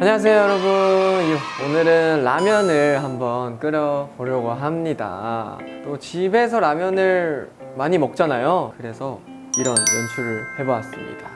안녕하세요 여러분. 오늘은 라면을 한번 끓여 보려고 합니다. 또 집에서 라면을 많이 먹잖아요. 그래서 이런 연출을 해보았습니다.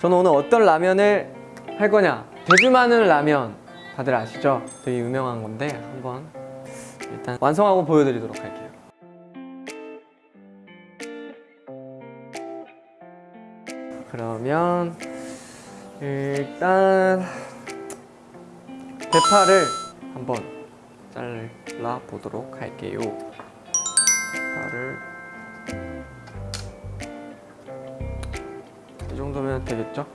저는 오늘 어떤 라면을 할 거냐? 대주마늘 라면. 다들 아시죠? 되게 유명한 건데 한번 일단 완성하고 보여드리도록 할게요. 그러면 일단 대파를 한번 잘라 보도록 할게요. 대파를 이 정도면 되겠죠?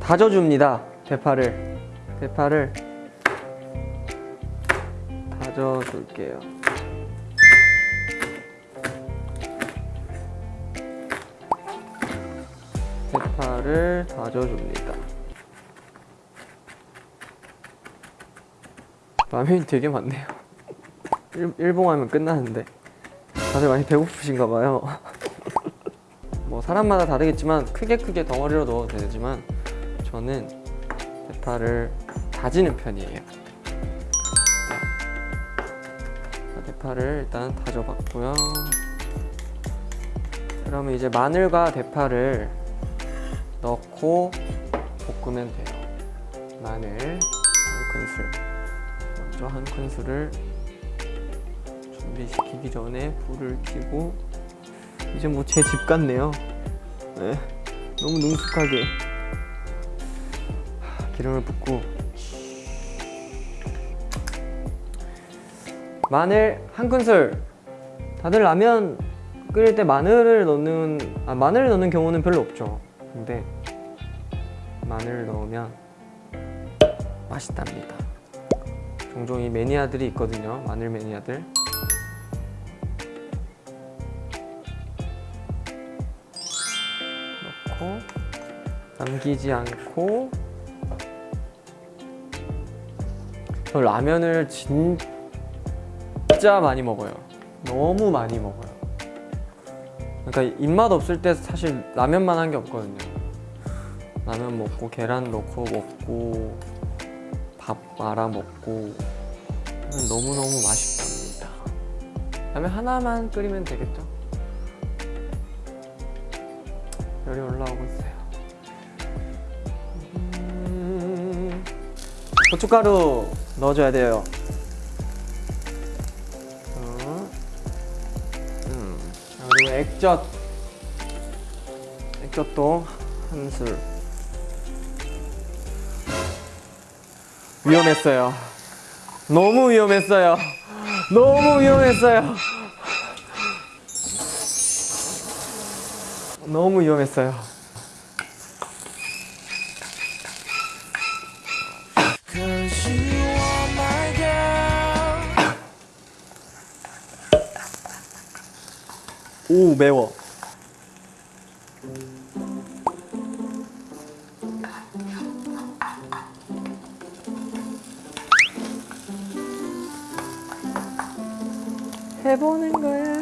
다져줍니다. 대파를 대파를 다져줄게요. 대파를 다져줍니다. 라면이 되게 많네요. 일, 일봉하면 끝나는데 다들 많이 배고프신가 봐요. 뭐 사람마다 다르겠지만 크게 크게 덩어리로 넣어도 되지만 저는 대파를 다지는 편이에요. 자, 대파를 일단 다져봤고요. 그러면 이제 마늘과 대파를 넣고 볶으면 돼요. 마늘 한 큰술. 먼저 한 큰술을 준비시키기 전에 불을 켜고 이제 뭐 제 집 같네요. 네. 너무 능숙하게 하, 기름을 붓고 마늘 한 큰술. 다들 라면 끓일 때 마늘을 넣는 아 마늘을 넣는 경우는 별로 없죠. 근데 마늘을 넣으면 맛있답니다. 종종 이 매니아들이 있거든요 마늘 매니아들. 넣고 남기지 않고 저 라면을 진짜 많이 먹어요. 너무 많이 먹어요. 그러니까 입맛 없을 때 사실 라면만 한 게 없거든요 라면 먹고 계란 넣고 먹고 밥 말아 먹고 너무너무 맛있답니다 라면 하나만 끓이면 되겠죠? 열이 올라오고 있어요 음... 고춧가루 넣어줘야 돼요 어. 음. 그리고 액젓 액젓도 한술 위험했어요. 너무 위험했어요. 너무 위험했어요. 너무 위험했어요. 오 매워 해보는 거야.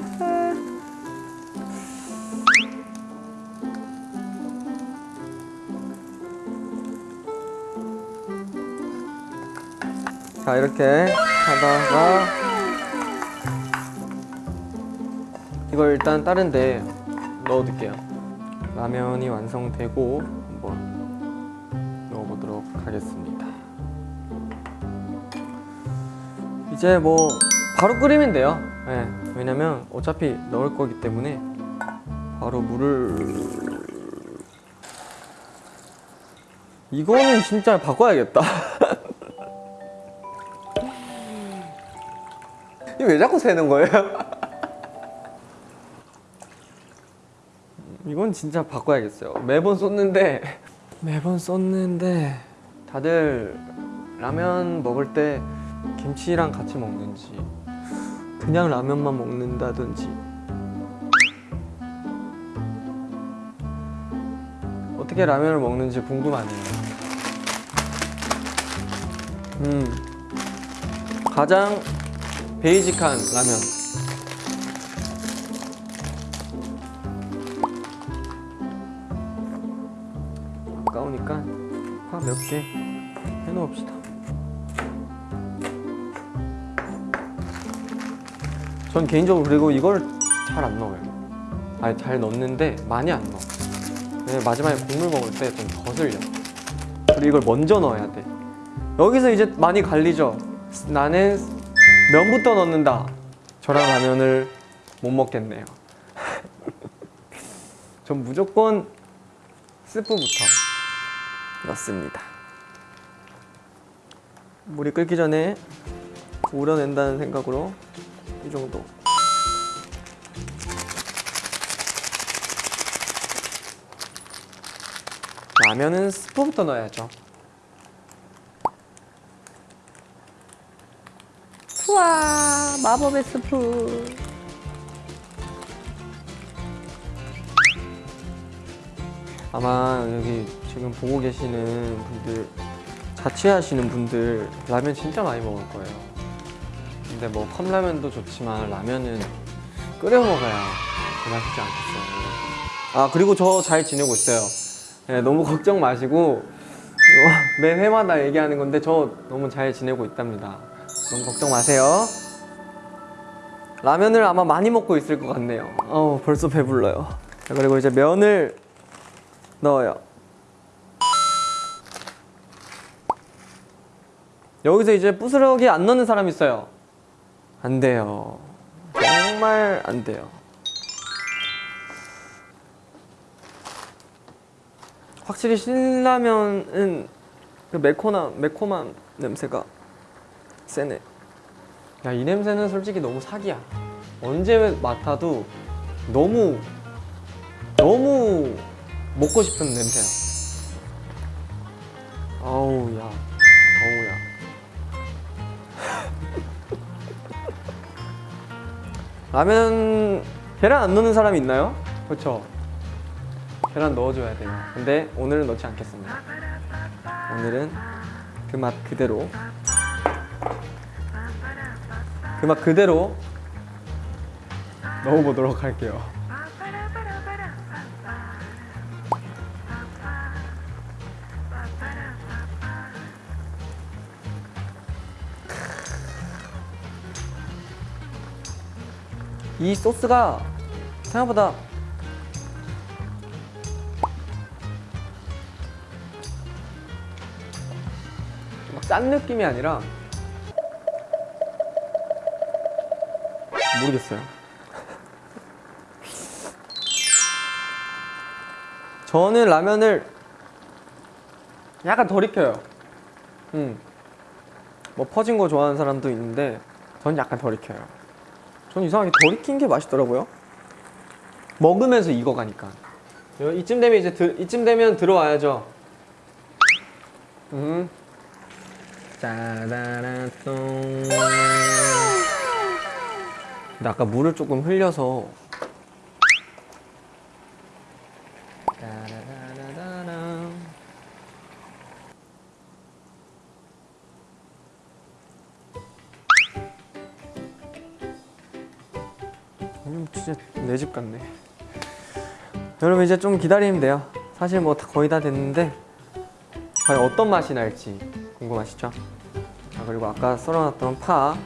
자 이렇게 하다가 이걸 일단 다른 데 넣어둘게요. 라면이 완성되고 한번 넣어보도록 하겠습니다. 이제 뭐 바로 끓이면 돼요 네, 왜냐면 어차피 넣을 거기 때문에 바로 물을 이거는 진짜 바꿔야겠다. 이거 왜 자꾸 새는 거예요? 이건 진짜 바꿔야겠어요. 매번 쏟는데 매번 쏟는데 다들 라면 먹을 때 김치랑 같이 먹는지 그냥 라면만 먹는다든지. 어떻게 라면을 먹는지 궁금하네요. 음. 가장 베이직한 라면. 아까우니까 파몇개 해놓읍시다. 전 개인적으로 그리고 이걸 잘 안 넣어요. 아니 잘 넣는데 많이 안 넣어. 왜냐면 마지막에 국물 먹을 때 좀 거슬려. 그리고 이걸 먼저 넣어야 돼. 여기서 이제 많이 갈리죠. 나는 면부터 넣는다. 저랑 라면을 못 먹겠네요. 전 무조건 스프부터 넣습니다. 물이 끓기 전에 우려낸다는 생각으로 이 정도. 라면은 스프부터 넣어야죠. 우와 마법의 스프. 아마 여기 지금 보고 계시는 분들 자취하시는 분들 라면 진짜 많이 먹을 거예요. 근데 뭐 컵라면도 좋지만 라면은 끓여 먹어야 제맛이지 않겠어요. 아 그리고 저 잘 지내고 있어요. 네, 너무 걱정 마시고 어, 매 회마다 얘기하는 건데 저 너무 잘 지내고 있답니다. 너무 걱정 마세요. 라면을 아마 많이 먹고 있을 것 같네요. 어 벌써 배불러요. 자, 그리고 이제 면을 넣어요. 여기서 이제 부스러기 안 넣는 사람 있어요. 안 돼요. 정말 안 돼요. 확실히 신라면은 그 매콤한 매콤한 냄새가 세네. 야 이 냄새는 솔직히 너무 사기야. 언제 맡아도 너무 너무 먹고 싶은 냄새야. 아우 야. 라면 계란 안 넣는 사람이 있나요? 그렇죠. 계란 넣어줘야 돼요. 근데 오늘은 넣지 않겠습니다. 오늘은 그 맛 그대로 그 맛 그대로 넣어보도록 할게요. 이 소스가 생각보다 막짠 느낌이 아니라 모르겠어요. 저는 라면을 약간 덜 익혀요. 음. 뭐 퍼진 거 좋아하는 사람도 있는데 전 약간 덜 익혀요. 전 이상하게 덜 익힌 게 맛있더라고요. 먹으면서 익어가니까. 요- 이쯤 되면 이제 들, 이쯤 되면 들어와야죠. 음. 짜라라똥. 근데 아까 물을 조금 흘려서. 짜라라라라랑. 진짜 내 집 같네. 여러분 이제 좀 기다리면 돼요. 사실 뭐 다- 거의 다 됐는데 과연 어떤 맛이 날지 궁금하시죠? 자 그리고 아까 썰어놨던 파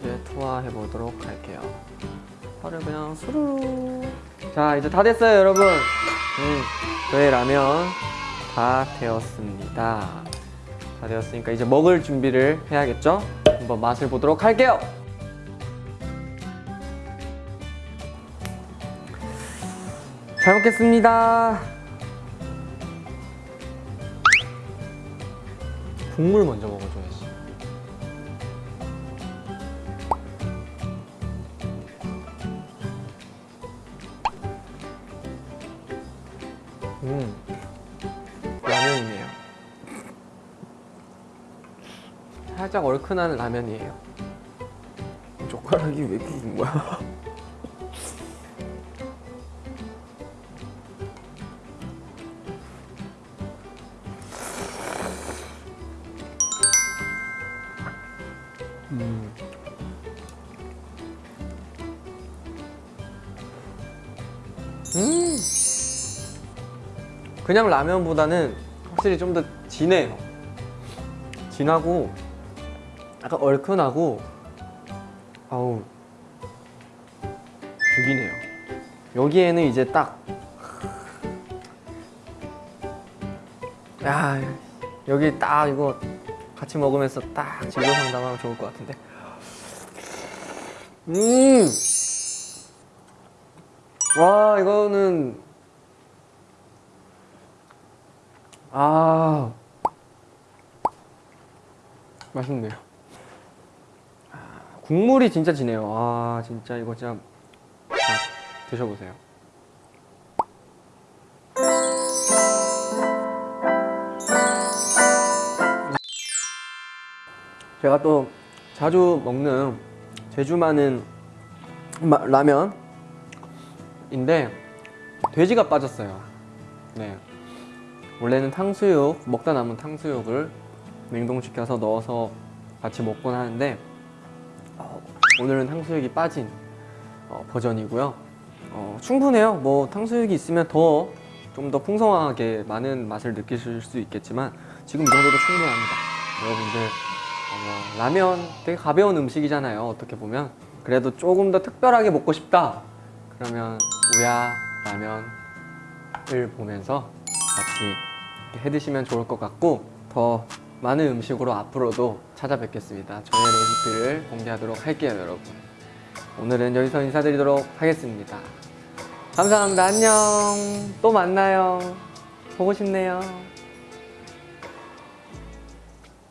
이제 투하해 보도록 할게요. 파를 그냥 수르르. 자 이제 다 됐어요 여러분. 음, 저의 라면 다 되었습니다. 다 되었으니까 이제 먹을 준비를 해야겠죠? 한번 맛을 보도록 할게요. 잘 먹겠습니다. 국물 먼저 먹어줘야지. 음, 라면이네요. 살짝 얼큰한 라면이에요. 젓가락이 왜 이렇게 긴 거야? 음. 그냥 라면보다는 확실히 좀 더 진해요. 진하고 약간 얼큰하고 아우 죽이네요. 여기에는 이제 딱 야, 여기 딱 이거 같이 먹으면서 딱 진로 상담하면 좋을 것 같은데. 음! 와, 이거는 아 맛있네요. 아, 국물이 진짜 진해요. 아 진짜 이거 진짜 자, 드셔보세요. 제가 또 자주 먹는 제주만은 마- 라면 인데 돼지가 빠졌어요. 네. 원래는 탕수육 먹다 남은 탕수육을 냉동시켜서 넣어서 같이 먹곤 하는데 어, 오늘은 탕수육이 빠진 어, 버전이고요. 어, 충분해요. 뭐 탕수육이 있으면 더 좀 더 풍성하게 많은 맛을 느끼실 수 있겠지만 지금 이 정도도 충분합니다. 여러분들 어, 뭐 라면 되게 가벼운 음식이잖아요. 어떻게 보면 그래도 조금 더 특별하게 먹고 싶다. 그러면 우야 라면을 보면서 같이 해 드시면 좋을 것 같고 더 많은 음식으로 앞으로도 찾아뵙겠습니다. 저의 레시피를 공개하도록 할게요, 여러분. 오늘은 여기서 인사드리도록 하겠습니다. 감사합니다. 안녕. 또 만나요. 보고 싶네요.